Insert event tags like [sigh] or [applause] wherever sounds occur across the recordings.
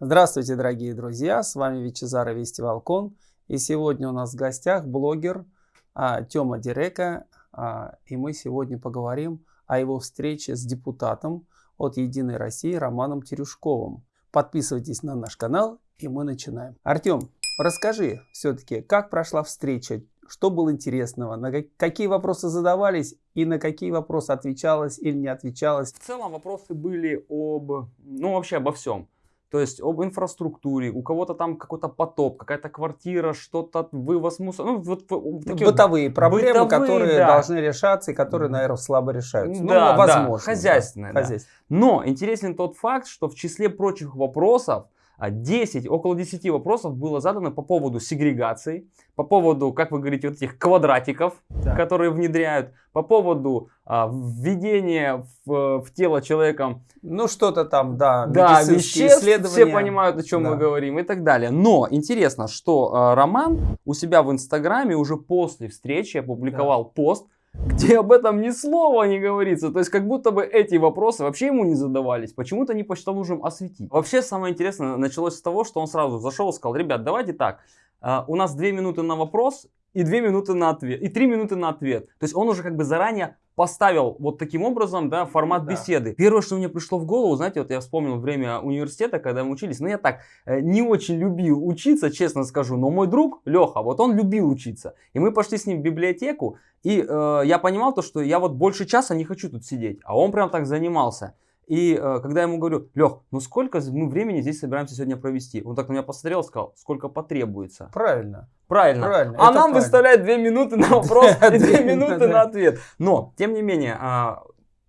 Здравствуйте, дорогие друзья! С вами Вичезара Вести Волкон. И сегодня у нас в гостях блогер а, Тёма Дирека. А, и мы сегодня поговорим о его встрече с депутатом от «Единой России» Романом Терюшковым. Подписывайтесь на наш канал, и мы начинаем. Артем, расскажи все-таки, как прошла встреча, что было интересного, на какие вопросы задавались и на какие вопросы отвечалось или не отвечалось. В целом вопросы были об, ну вообще обо всем. То есть об инфраструктуре, у кого-то там какой-то потоп, какая-то квартира, что-то, вывоз мусора. Ну, вот, вот такие бытовые вот, проблемы, бытовые, которые да. должны решаться и которые, наверное, слабо решаются. Да, ну, возможно. Да, хозяйственные. Да. Да. Но интересен тот факт, что в числе прочих вопросов 10, а около 10 вопросов было задано по поводу сегрегации, по поводу, как вы говорите, вот этих квадратиков, да. которые внедряют, по поводу а, введения в, в тело человека... Ну, что-то там, да, да веществ, все понимают, о чем да. мы говорим и так далее. Но интересно, что а, Роман у себя в Инстаграме уже после встречи опубликовал да. пост, где об этом ни слова не говорится. То есть, как будто бы эти вопросы вообще ему не задавались. Почему-то не посчитал нужным осветить. Вообще, самое интересное началось с того, что он сразу зашел и сказал, ребят, давайте так, Uh, у нас 2 минуты на вопрос и 2 минуты на ответ, и 3 минуты на ответ. То есть он уже как бы заранее поставил вот таким образом, да, формат да. беседы. Первое, что мне пришло в голову, знаете, вот я вспомнил время университета, когда мы учились, ну я так э, не очень любил учиться, честно скажу, но мой друг Леха, вот он любил учиться. И мы пошли с ним в библиотеку, и э, я понимал то, что я вот больше часа не хочу тут сидеть, а он прям так занимался. И э, когда я ему говорю, Лех, ну сколько мы времени здесь собираемся сегодня провести? Он так на меня посмотрел и сказал, сколько потребуется. Правильно. Правильно. правильно. А нам правильно. выставляет 2 минуты на [laughs] вопрос и 2 минуты на ответ. Но, тем не менее, а,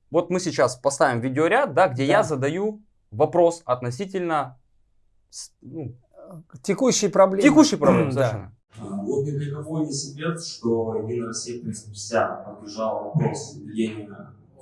вот мы сейчас поставим видеоряд, да, где я задаю вопрос относительно ну, текущей проблемы. Текущей [clears throat] проблемы, совершенно. Вот ни для кого не секрет, что Единая Россия, в принципе, вся поддержала вопрос введения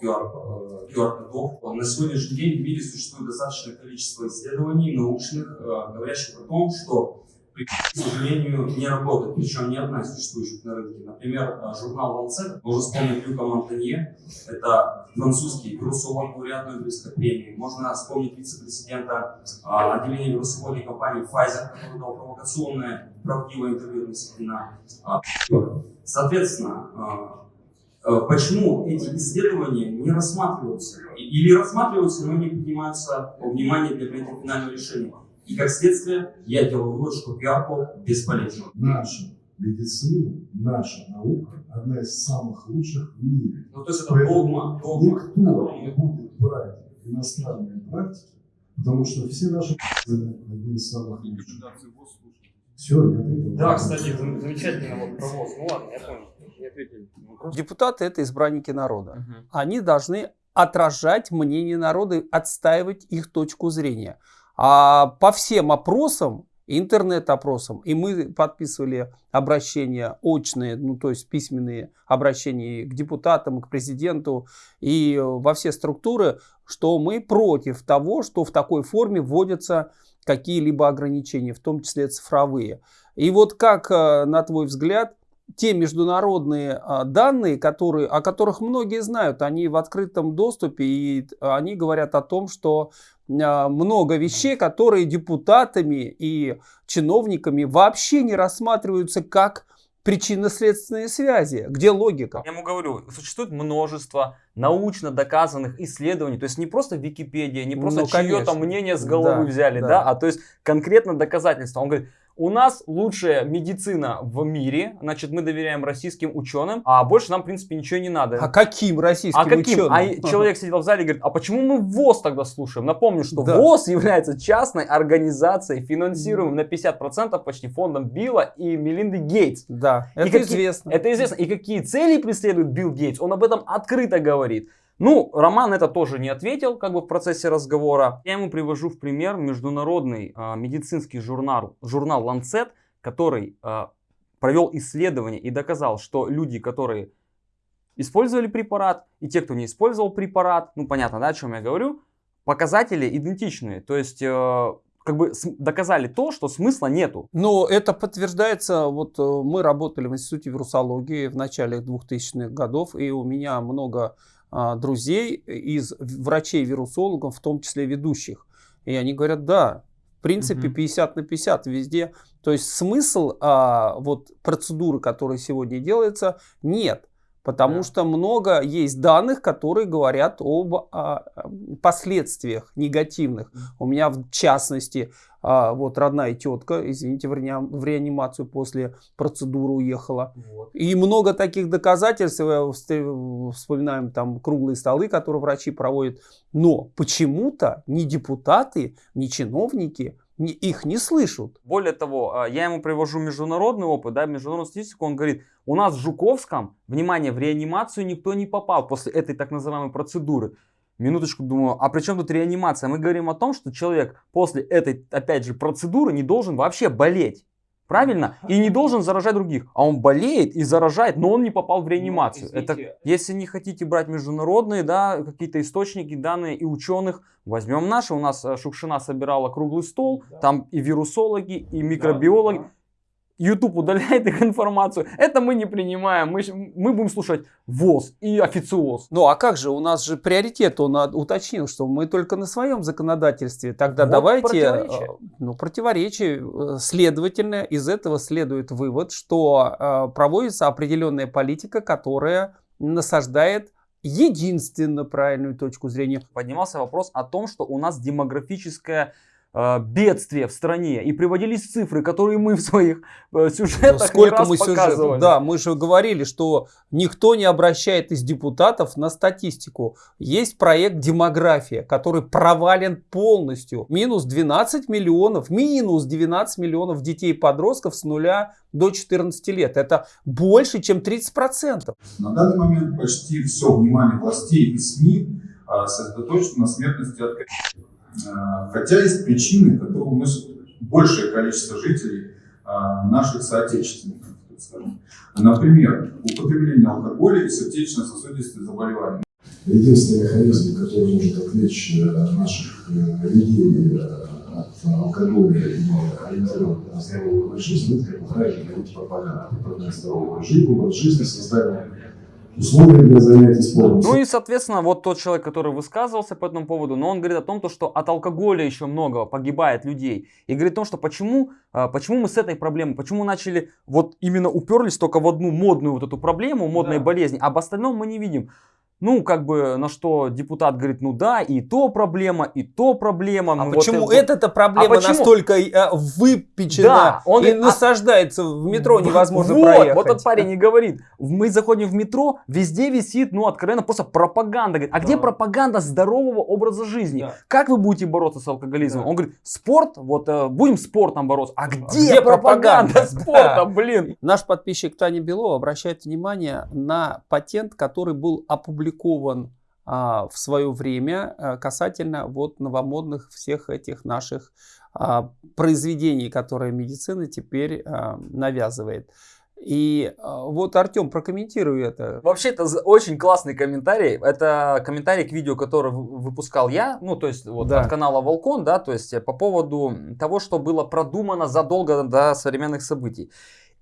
QR-кодов. Э, На сегодняшний день в мире существует достаточное количество исследований научных, э, говорящих о том, что к сожалению, не работает, причем ни одна из существующих на рынке. Например, э, журнал Lancet, можно вспомнить Люка Монтанье, это французский вирусолог, лауреат Нобелевской премии. Можно вспомнить вице-президента отделения вирусологии компании Pfizer, который дал провокационное, правдивое интервью относительно. Соответственно, Э, почему эти исследования не рассматриваются или рассматриваются, но не принимаются во внимание для принятия финального решения. И как следствие, я делаю вывод, что пиар бесполезен. Наша медицина, наша наука одна из самых лучших в мире. Ну, то есть это догма, догма. Никто не будет брать иностранные практики, потому что все наши одни из самых лучших. Все, я ответил. Да, кстати, замечательно вот про ВОЗ. Ну ладно, я понял. Депутаты это избранники народа. Угу. Они должны отражать мнение народа, отстаивать их точку зрения. А по всем опросам, интернет-опросам, и мы подписывали обращения очные, ну то есть письменные обращения к депутатам, к президенту и во все структуры, что мы против того, что в такой форме вводятся какие-либо ограничения, в том числе цифровые. И вот как, э, на твой взгляд, те международные а, данные, которые, о которых многие знают, они в открытом доступе, и они говорят о том, что а, много вещей, которые депутатами и чиновниками вообще не рассматриваются как причинно-следственные связи. Где логика? Я ему говорю, существует множество научно доказанных исследований, то есть не просто Википедия, не просто ну, чье-то мнение с головы да, взяли, да. да, а то есть конкретно доказательства. Он говорит, у нас лучшая медицина в мире, значит, мы доверяем российским ученым, а больше нам, в принципе, ничего не надо. А каким российским а каким? ученым? А человек сидел в зале и говорит, а почему мы ВОЗ тогда слушаем? Напомню, что да. ВОЗ является частной организацией, финансируемой на 50% почти фондом Билла и Мелинды Гейтс. Да, это какие, известно. Это известно. И какие цели преследует Билл Гейтс, он об этом открыто говорит. Ну, Роман это тоже не ответил, как бы в процессе разговора. Я ему привожу в пример международный а, медицинский журнал, журнал Lancet, который а, провел исследование и доказал, что люди, которые использовали препарат, и те, кто не использовал препарат, ну понятно, да, о чем я говорю, показатели идентичные. То есть э, как бы доказали то, что смысла нету. Но это подтверждается, вот э, мы работали в Институте вирусологии в начале 2000-х годов, и у меня много друзей из врачей-вирусологов, в том числе ведущих. И они говорят, да, принципе, 50 на 50 везде. То есть смысл а, вот процедуры, которая сегодня делается, нет. Потому да. что много есть данных, которые говорят об а, последствиях негативных. У меня в частности, а, вот родная тетка, извините, в, в реанимацию после процедуры уехала. Вот. И много таких доказательств, э, вспоминаем там круглые столы, которые врачи проводят. Но почему-то ни депутаты, ни чиновники их не слышат. Более того, а, я ему привожу международный опыт, да, международную статистику, он говорит, у нас в Жуковском, внимание, в реанимацию никто не попал после этой так называемой процедуры. Минуточку думаю, а при чем тут реанимация? Мы говорим о том, что человек после этой, опять же, процедуры не должен вообще болеть. Правильно? И не должен заражать других. А он болеет и заражает, но он не попал в ну, реанимацию. Ну, Это, если не хотите брать международные, да, какие-то источники, данные и ученых, возьмем наши. У нас э, Шукшина собирала круглый стол, да. там и вирусологи, и микробиологи. Да, да. YouTube удаляет их информацию. Это мы не принимаем. Мы, мы будем слушать ВОЗ и официоз. Ну а как же? У нас же приоритет. Он уточнил, что мы только на своем законодательстве. Тогда вот давайте... Э, противоречие. Ну, противоречие. Э, следовательно, из этого следует вывод, что э, проводится определенная политика, которая насаждает единственно правильную точку зрения. Поднимался вопрос о том, что у нас демографическая Э, бедствия в стране и приводились цифры, которые мы в своих э, сюжетах Сколько не раз мы показывали. Сюжет, да, мы же говорили, что никто не обращает из депутатов на статистику. Есть проект «Демография», который провален полностью. Минус 12 миллионов, минус 12 миллионов детей и подростков с нуля до 14 лет. Это больше, чем 30%. На данный момент почти все внимание властей и СМИ а, сосредоточено на смертности от Э, хотя есть причины, которые уносят большее количество жителей э, наших соотечественников. Например, употребление алкоголя и сердечно-сосудистые заболевания. Единственный механизм, который может отвлечь э, наших людей от алкоголя и ориентировать на здоровый образ жизни, это, как правильно говорить, пропаганда. Пропаганда здорового образ жизни, создание условия для занятий спортом. Ну и, соответственно, вот тот человек, который высказывался по этому поводу, но он говорит о том, что от алкоголя еще много погибает людей. И говорит о том, что почему, а, почему мы с этой проблемой, почему начали вот именно уперлись только в одну модную вот эту проблему, модной да. болезни, а об остальном мы не видим. Ну, как бы, на что депутат говорит, ну да, и то проблема, и то проблема. А ну, почему вот это... эта проблема а почему? настолько э, выпечена да, он и а... насаждается в метро невозможно вот, проехать? Вот этот парень и говорит, мы заходим в метро, везде висит, ну, откровенно, просто пропаганда. Говорит, а да. где пропаганда здорового образа жизни? Да. Как вы будете бороться с алкоголизмом? Да. Он говорит, спорт, вот э, будем спортом бороться. А где, а где пропаганда, пропаганда [laughs] спорта, да. блин? Наш подписчик Таня Белова обращает внимание на патент, который был опубликован опубликован а, в свое время а, касательно вот новомодных всех этих наших а, произведений, которые медицина теперь а, навязывает. И а, вот, Артем, прокомментируй это. Вообще, это очень классный комментарий. Это комментарий к видео, которое выпускал я, ну, то есть, вот да. от канала Волкон, да, то есть, по поводу того, что было продумано задолго до современных событий.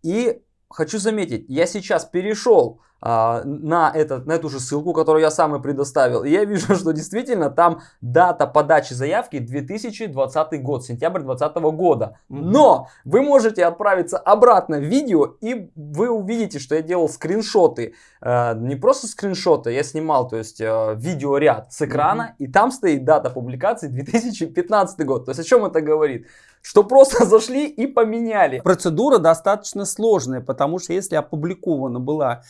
И хочу заметить, я сейчас перешел на, этот, на эту же ссылку, которую я сам и предоставил. И я вижу, [laughs] что действительно там дата подачи заявки 2020 год, сентябрь 2020 года. Но вы можете отправиться обратно в видео, и вы увидите, что я делал скриншоты. Э, не просто скриншоты, я снимал, то есть э, видеоряд с экрана, и там стоит дата публикации 2015 год. То есть о чем это говорит? что просто [laughs] зашли и поменяли. Процедура достаточно сложная, потому что если опубликована была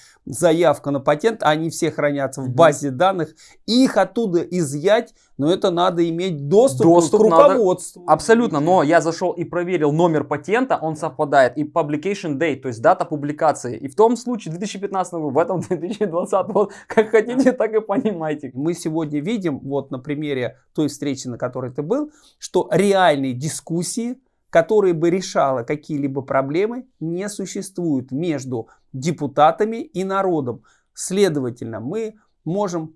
заявка на патент, они все хранятся в базе данных, их оттуда изъять, но это надо иметь доступ, доступ к руководству. Надо... Абсолютно, но я зашел и проверил номер патента, он совпадает, и publication date, то есть дата публикации. И в том случае 2015 в этом [laughs] 2020, вот как хотите, так и понимайте. Мы сегодня видим, вот на примере той встречи, на которой ты был, что реальные дискуссии которые бы решала какие-либо проблемы, не существует между депутатами и народом. Следовательно, мы можем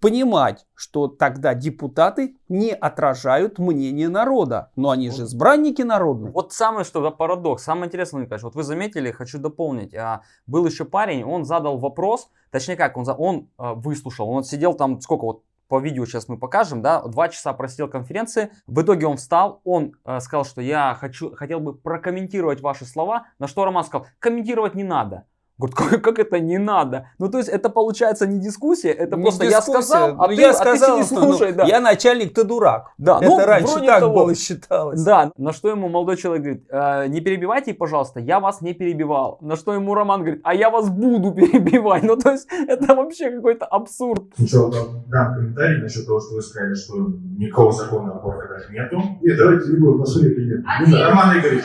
понимать, что тогда депутаты не отражают мнение народа. Но они же избранники народные. Вот самое что парадокс. Самое интересное, Николай, вот вы заметили, хочу дополнить. А, был еще парень, он задал вопрос, точнее как, он, он а, выслушал, он сидел там сколько вот по видео сейчас мы покажем, да, два часа просидел конференции, в итоге он встал, он э, сказал, что я хочу, хотел бы прокомментировать ваши слова, на что Роман сказал, комментировать не надо. Говорит, как, как это не надо? Ну, то есть, это получается не дискуссия, это не просто дискуссия. я сказал, а, ну, ты, я сказал, а ты не слушай. Ну, да. Я начальник, ты дурак. Да, это ну, раньше так того. было считалось. Да, на что ему молодой человек говорит, э, не перебивайте, пожалуйста, я вас не перебивал. На что ему Роман говорит, а я вас буду [laughs] перебивать. Ну, то есть, это вообще какой-то абсурд. Сначала дам комментарий насчет того, что вы сказали, что никакого закона о нету. Нет, давайте не будем, деле нет. Роман Игоревич,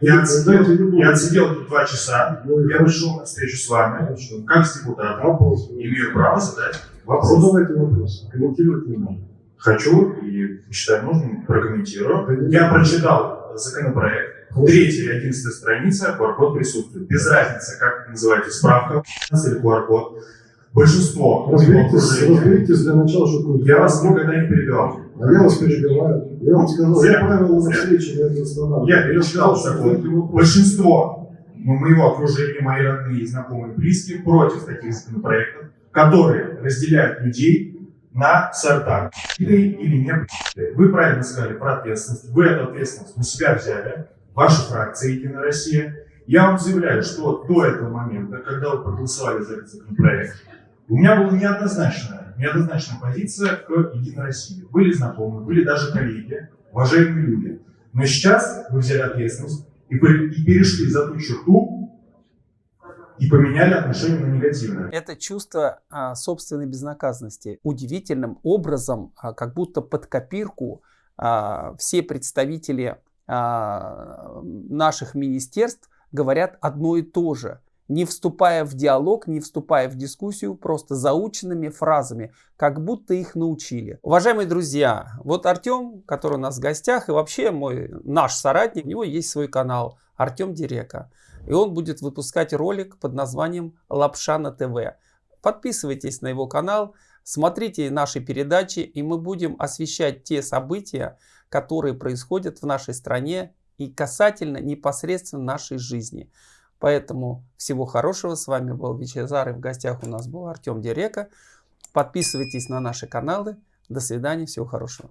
я отсидел, я отсидел тут два часа, я пришел на встречу с вами, как с депутатом, имею право задать вопрос. Задавайте вопрос, комментировать не надо. Хочу и считаю нужным прокомментирую. Я прочитал законопроект, третья и одиннадцатая страница, QR-код присутствует. Без разницы, как это называется, справка или QR-код. Большинство разберитесь, разберитесь для начала, что такое. Я вас никогда не перебивал. А я вас перебиваю. Я вам сказал, я правила на встрече не останавливаю. Я перечитал закон. Большинство моего окружения, мои родные, знакомые, близкие против таких законопроектов, которые разделяют людей на сорта. Или, или не Вы правильно сказали про ответственность. Вы эту ответственность на себя взяли. Ваша фракция «Единая Россия». Я вам заявляю, что до этого момента, когда вы проголосовали за этот законопроект, у меня была неоднозначная, неоднозначная позиция к Единой России. Были знакомые, были даже коллеги, уважаемые люди. Но сейчас вы взяли ответственность и перешли за ту черту и поменяли отношение на негативное. Это чувство а, собственной безнаказанности удивительным образом, а, как будто под копирку а, все представители а, наших министерств говорят одно и то же не вступая в диалог, не вступая в дискуссию, просто заученными фразами, как будто их научили. Уважаемые друзья, вот Артем, который у нас в гостях, и вообще мой, наш соратник, у него есть свой канал Артем Дирека. И он будет выпускать ролик под названием «Лапша на ТВ». Подписывайтесь на его канал, смотрите наши передачи, и мы будем освещать те события, которые происходят в нашей стране и касательно непосредственно нашей жизни. Поэтому всего хорошего. С вами был Вичезар и в гостях у нас был Артем Дирека. Подписывайтесь на наши каналы. До свидания. Всего хорошего.